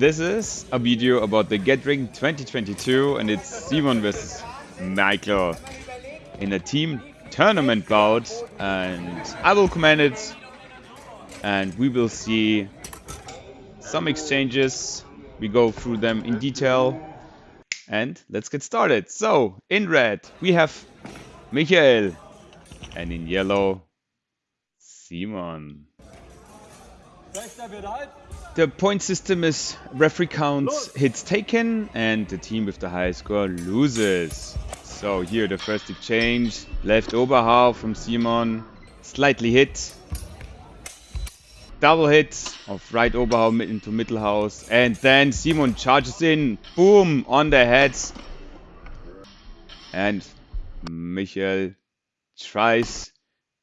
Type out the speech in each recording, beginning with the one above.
This is a video about the Gatring 2022 and it's Simon versus Michael in a team tournament bout and I will command it and we will see some exchanges. We go through them in detail and let's get started. So in red we have Michael and in yellow Simon. The point system is referee counts hits taken and the team with the highest score loses. So here the first exchange, left Oberhau from Simon, slightly hit. Double hit of right Oberhau into Mittelhaus. And then Simon charges in, boom, on the heads. And Michael tries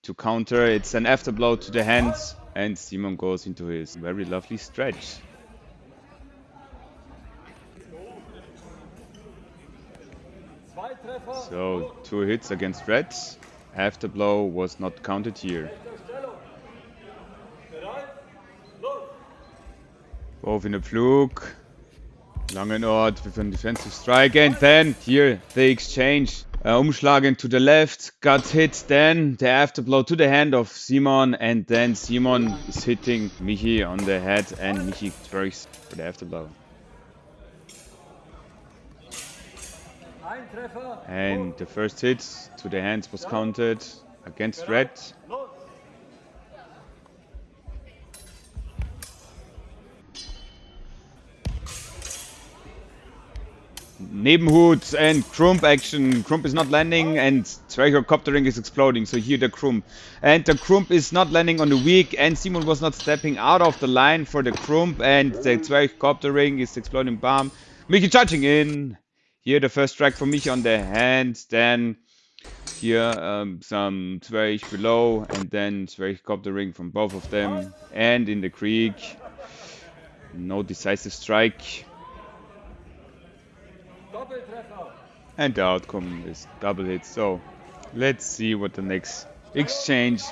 to counter, it's an afterblow to the hands and Simon goes into his very lovely stretch. So, two hits against Red. Afterblow was not counted here. Both in a fluke. Langenort with a defensive strike. And then here the exchange. Uh, umschlagen to the left, got hit then, the afterblow to the hand of Simon, and then Simon is hitting Michi on the head, and Michi works for the afterblow. And the first hit to the hands was counted against Red. Nebenhut and Krump action. Krump is not landing and Zwerchoptering is exploding. So here the Krump. And the Krump is not landing on the weak and Simon was not stepping out of the line for the Krump and the Zwerchoptering is exploding bomb. Michi charging in. Here the first strike for Michi on the hand. Then here um, some Zwerch below and then Zwerchoptering from both of them. And in the Krieg. No decisive strike. And the outcome is double hit. So let's see what the next exchange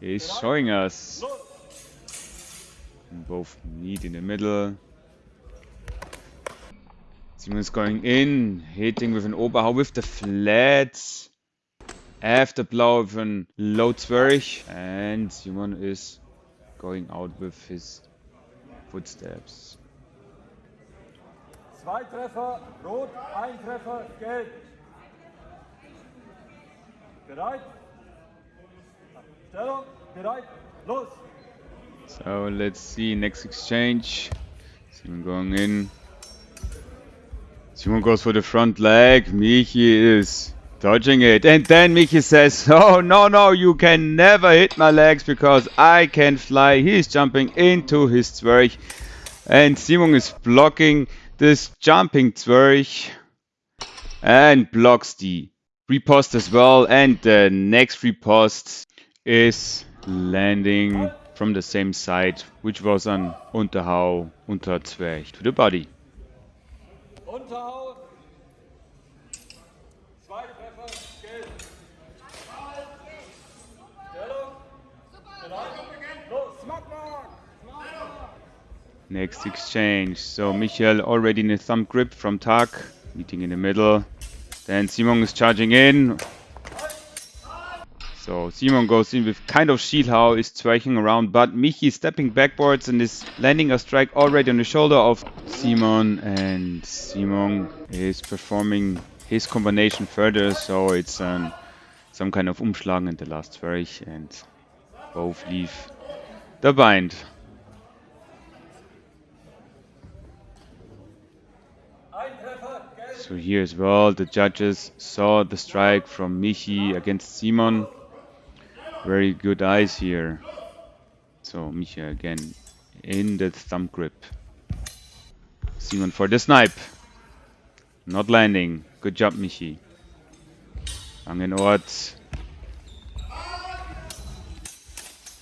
is showing us. Both meet in the middle. Simon's going in, hitting with an Oberhau with the flat. Afterblow with an low Zwerch. And Simon is going out with his footsteps. Zwei Treffer, rot, ein Treffer, gelb. Bereit? Stellung, bereit, los! So let's see next exchange. Simon going in. Simon goes for the front leg. Michi is dodging it. And then Michi says, Oh, no, no, you can never hit my legs because I can fly. He's jumping into his Zwerch. And Simon is blocking this jumping Zwerch and blocks the repost as well. And the next repost is landing from the same side, which was an Unterhau unter Zwerch to the body. Unterhau. Zwei Treffer, gelb. Stellung. Bereit? Los, Smackmark! Next exchange. So Michel already in a thumb grip from Tak, meeting in the middle. Then Simon is charging in. So Simon goes in with kind of Schielhau is striking around, but Michi is stepping backwards and is landing a strike already on the shoulder of Simon and Simon is performing his combination further, so it's um, some kind of umschlagen in the last Zwerch and both leave the bind. Ein Treffer, gelb. So here as well, the judges saw the strike from Michi against Simon. Very good eyes here. So Michi again in the thumb grip. Simon for the snipe. Not landing. Good job, Michi. Langenort.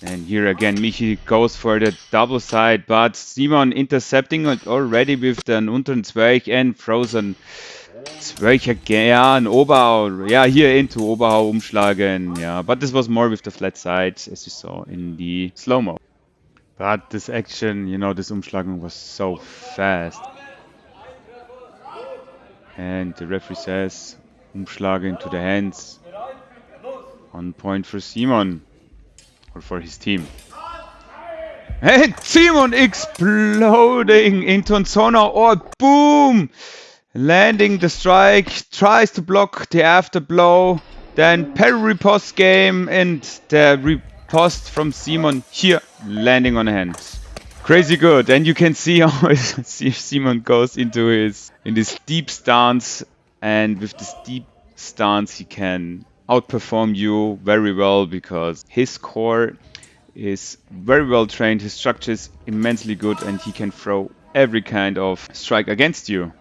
And here again, Michi goes for the double side, but Simon intercepting it already with the unteren Zwerch and frozen Zwerch again. Yeah, an Oberhau. Yeah, here into Oberhau umschlagen. Yeah, but this was more with the flat side, as you saw in the slow-mo. But this action, you know, this Umschlagen was so fast. And the referee says, umschlagen to the hands. On point for Simon. Or for his team. And Simon exploding into Zona or boom! Landing the strike, tries to block the afterblow. Then parry riposte game and the riposte from Simon here landing on the hand. Crazy good, and you can see how Simon goes into his in this deep stance, and with this deep stance he can outperform you very well because his core is very well trained, his structure is immensely good, and he can throw every kind of strike against you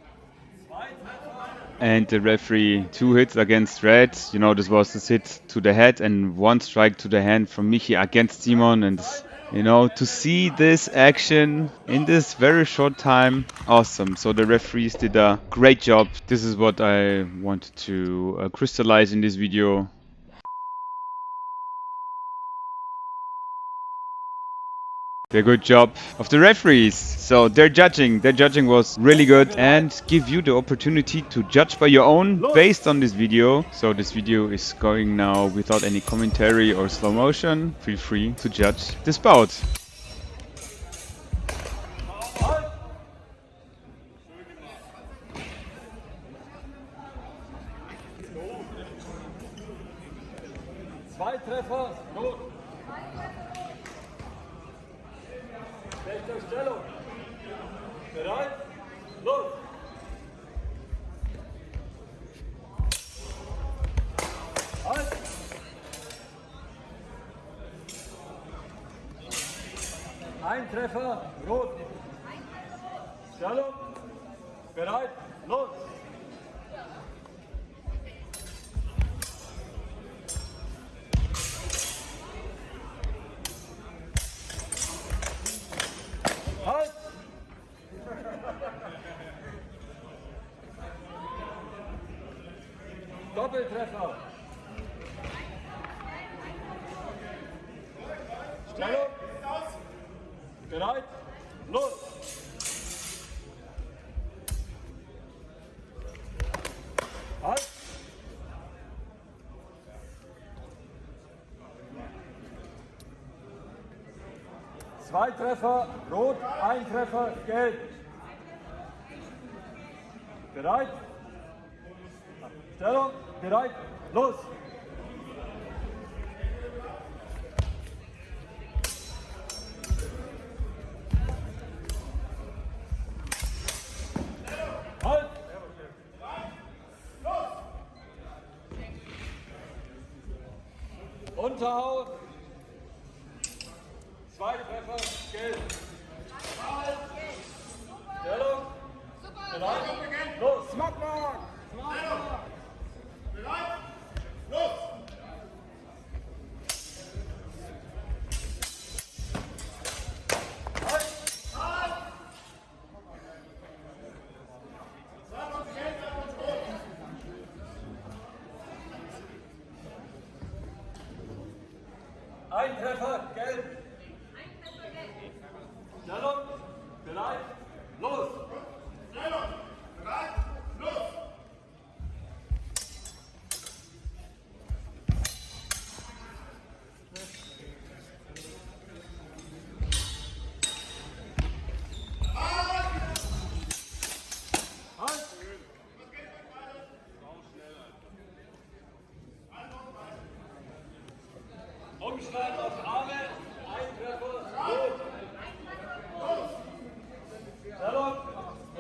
and the referee two hits against Red. You know, this was a hit to the head and one strike to the hand from Michi against Simon. And, you know, to see this action in this very short time, awesome. So the referees did a great job. This is what I wanted to uh, crystallize in this video. The good job of the referees. So their judging, their judging was really good and give you the opportunity to judge by your own based on this video. So this video is going now without any commentary or slow motion. Feel free to judge this bout. Rechte Stellung. Bereit? Los! Halt! Ein Treffer, rot. Stellung. Bereit? Los! Doppeltreffer. Stellung. Bereit? Los! Halt! Zwei Treffer, rot, ein Treffer, gelb. Bereit? Stellung, bereit, los! Halt! Unterhauen! Zwei Treffer, gelb. Stellung. Bereit? Los. Smackmark. Ein Treffer, gelb. Stellung. Bereit? Los.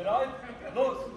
Herói Veloso.